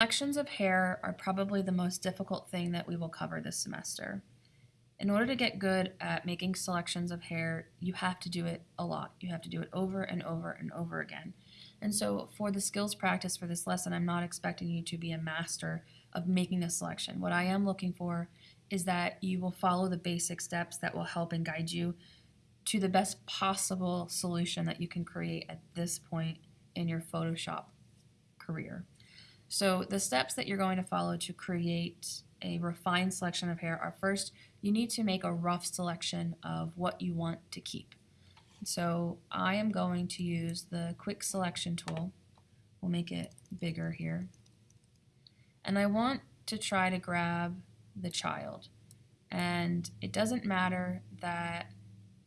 Selections of hair are probably the most difficult thing that we will cover this semester. In order to get good at making selections of hair, you have to do it a lot. You have to do it over and over and over again. And so for the skills practice for this lesson, I'm not expecting you to be a master of making a selection. What I am looking for is that you will follow the basic steps that will help and guide you to the best possible solution that you can create at this point in your Photoshop career. So the steps that you're going to follow to create a refined selection of hair are first, you need to make a rough selection of what you want to keep. So I am going to use the quick selection tool. We'll make it bigger here. And I want to try to grab the child. And it doesn't matter that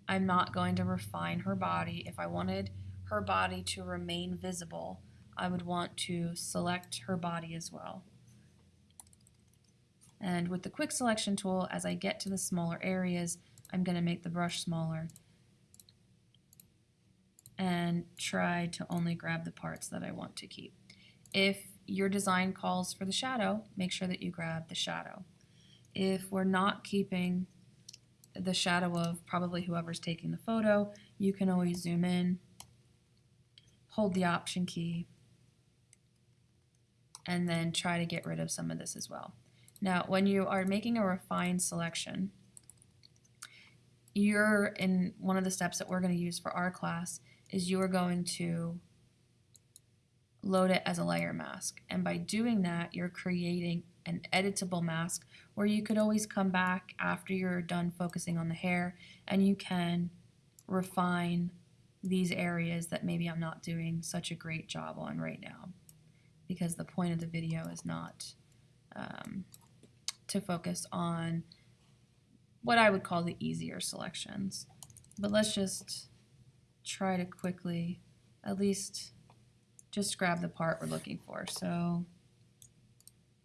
I'm not going to refine her body. If I wanted her body to remain visible, I would want to select her body as well. And with the quick selection tool, as I get to the smaller areas, I'm going to make the brush smaller and try to only grab the parts that I want to keep. If your design calls for the shadow, make sure that you grab the shadow. If we're not keeping the shadow of probably whoever's taking the photo, you can always zoom in, hold the option key, and then try to get rid of some of this as well. Now, when you are making a refined selection, you're in one of the steps that we're going to use for our class is you are going to load it as a layer mask. And by doing that, you're creating an editable mask where you could always come back after you're done focusing on the hair and you can refine these areas that maybe I'm not doing such a great job on right now because the point of the video is not um, to focus on what I would call the easier selections. But let's just try to quickly at least just grab the part we're looking for. So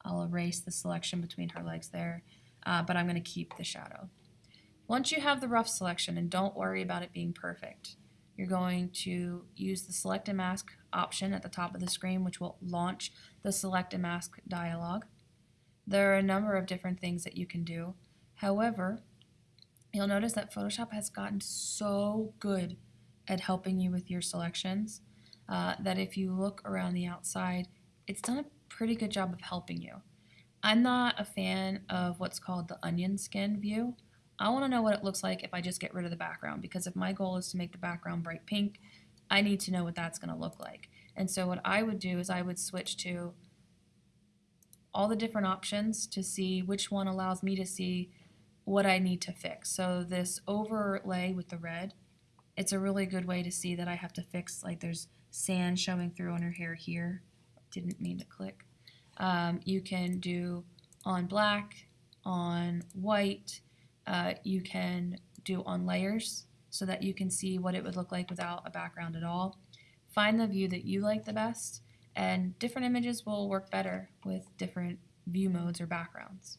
I'll erase the selection between her legs there, uh, but I'm going to keep the shadow. Once you have the rough selection, and don't worry about it being perfect, you're going to use the Select and Mask option at the top of the screen, which will launch the Select and Mask dialog. There are a number of different things that you can do. However, you'll notice that Photoshop has gotten so good at helping you with your selections uh, that if you look around the outside, it's done a pretty good job of helping you. I'm not a fan of what's called the onion skin view. I want to know what it looks like if I just get rid of the background because if my goal is to make the background bright pink, I need to know what that's going to look like. And so what I would do is I would switch to all the different options to see which one allows me to see what I need to fix. So this overlay with the red, it's a really good way to see that I have to fix, like there's sand showing through on her hair here. Didn't mean to click. Um, you can do on black, on white, uh, you can do on layers so that you can see what it would look like without a background at all. Find the view that you like the best and different images will work better with different view modes or backgrounds.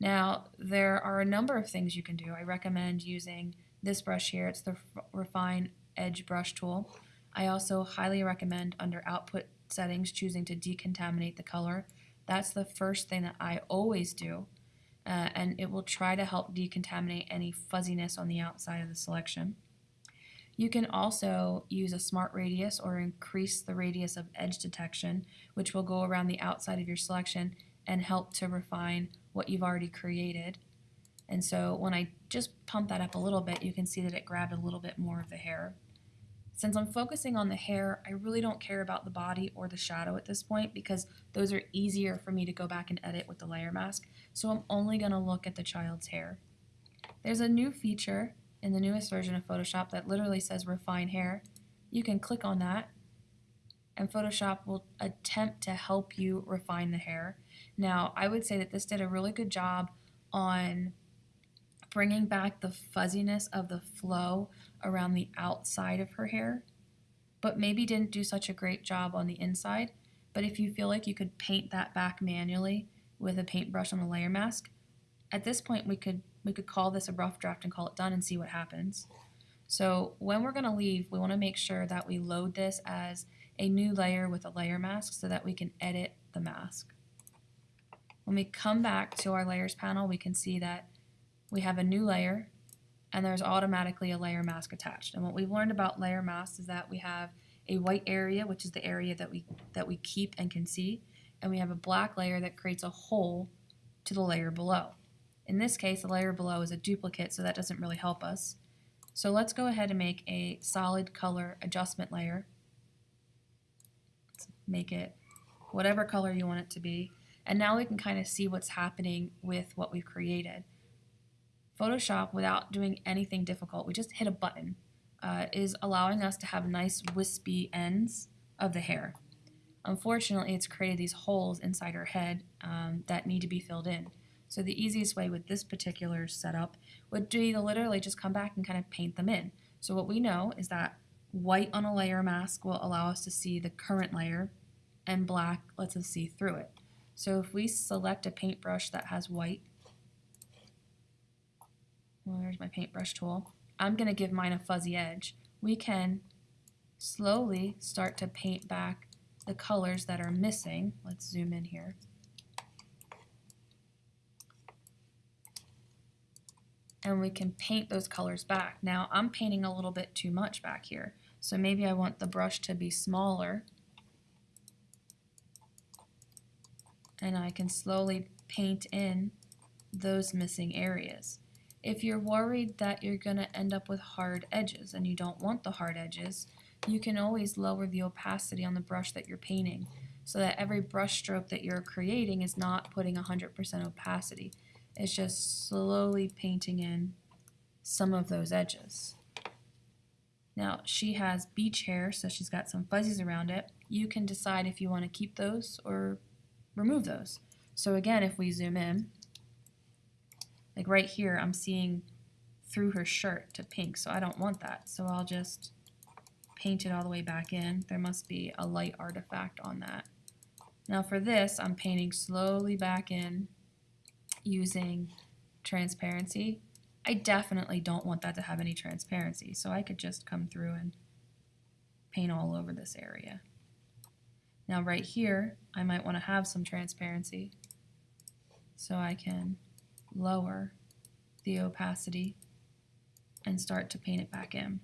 Now there are a number of things you can do. I recommend using this brush here. It's the Refine Edge Brush Tool. I also highly recommend under Output Settings choosing to decontaminate the color. That's the first thing that I always do. Uh, and it will try to help decontaminate any fuzziness on the outside of the selection. You can also use a smart radius or increase the radius of edge detection, which will go around the outside of your selection and help to refine what you've already created. And so when I just pump that up a little bit, you can see that it grabbed a little bit more of the hair. Since I'm focusing on the hair, I really don't care about the body or the shadow at this point because those are easier for me to go back and edit with the layer mask. So I'm only going to look at the child's hair. There's a new feature in the newest version of Photoshop that literally says refine hair. You can click on that and Photoshop will attempt to help you refine the hair. Now, I would say that this did a really good job on bringing back the fuzziness of the flow around the outside of her hair, but maybe didn't do such a great job on the inside. But if you feel like you could paint that back manually with a paintbrush on a layer mask, at this point we could we could call this a rough draft and call it done and see what happens. So when we're going to leave, we want to make sure that we load this as a new layer with a layer mask so that we can edit the mask. When we come back to our layers panel, we can see that we have a new layer and there's automatically a layer mask attached. And what we've learned about layer masks is that we have a white area, which is the area that we that we keep and can see, and we have a black layer that creates a hole to the layer below. In this case, the layer below is a duplicate, so that doesn't really help us. So let's go ahead and make a solid color adjustment layer. Let's make it whatever color you want it to be. And now we can kind of see what's happening with what we've created. Photoshop, without doing anything difficult, we just hit a button, uh, is allowing us to have nice wispy ends of the hair. Unfortunately, it's created these holes inside her head um, that need to be filled in. So the easiest way with this particular setup would be to literally just come back and kind of paint them in. So what we know is that white on a layer mask will allow us to see the current layer and black lets us see through it. So if we select a paintbrush that has white, well, there's my paintbrush tool, I'm going to give mine a fuzzy edge. We can slowly start to paint back the colors that are missing. Let's zoom in here. and we can paint those colors back. Now I'm painting a little bit too much back here, so maybe I want the brush to be smaller and I can slowly paint in those missing areas. If you're worried that you're going to end up with hard edges and you don't want the hard edges, you can always lower the opacity on the brush that you're painting so that every brush stroke that you're creating is not putting 100% opacity. It's just slowly painting in some of those edges. Now she has beach hair, so she's got some fuzzies around it. You can decide if you want to keep those or remove those. So again, if we zoom in, like right here, I'm seeing through her shirt to pink, so I don't want that. So I'll just paint it all the way back in. There must be a light artifact on that. Now for this, I'm painting slowly back in using transparency. I definitely don't want that to have any transparency, so I could just come through and paint all over this area. Now right here, I might want to have some transparency, so I can lower the opacity and start to paint it back in.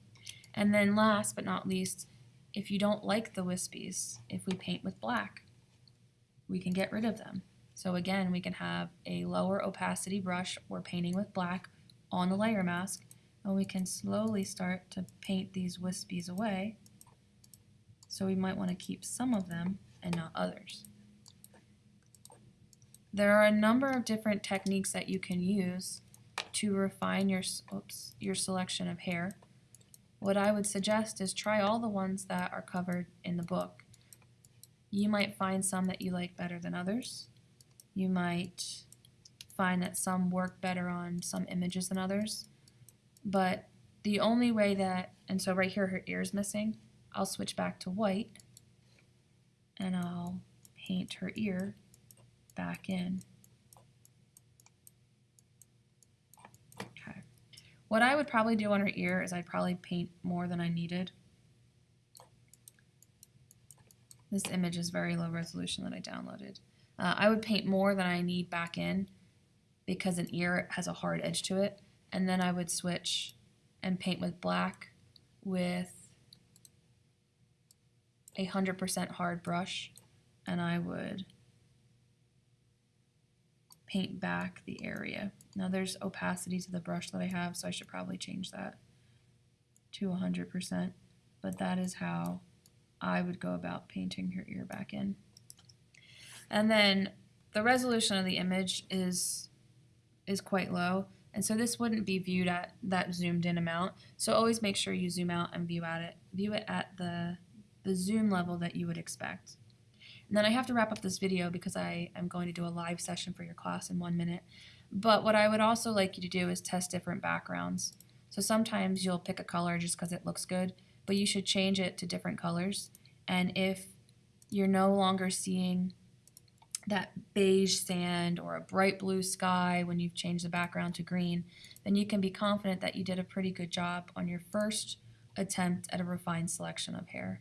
And then last but not least, if you don't like the wispies, if we paint with black, we can get rid of them. So again, we can have a lower opacity brush or painting with black on the layer mask, and we can slowly start to paint these wispies away. So we might want to keep some of them and not others. There are a number of different techniques that you can use to refine your, oops, your selection of hair. What I would suggest is try all the ones that are covered in the book. You might find some that you like better than others. You might find that some work better on some images than others. But the only way that, and so right here her ear is missing, I'll switch back to white and I'll paint her ear back in. Okay. What I would probably do on her ear is I'd probably paint more than I needed. This image is very low resolution that I downloaded. Uh, I would paint more than I need back in because an ear has a hard edge to it. And then I would switch and paint with black with a 100% hard brush. And I would paint back the area. Now there's opacity to the brush that I have, so I should probably change that to 100%. But that is how I would go about painting her ear back in. And then the resolution of the image is is quite low. And so this wouldn't be viewed at that zoomed in amount. So always make sure you zoom out and view at it, view it at the, the zoom level that you would expect. And then I have to wrap up this video because I am going to do a live session for your class in one minute. But what I would also like you to do is test different backgrounds. So sometimes you'll pick a color just because it looks good, but you should change it to different colors. And if you're no longer seeing that beige sand or a bright blue sky when you've changed the background to green, then you can be confident that you did a pretty good job on your first attempt at a refined selection of hair.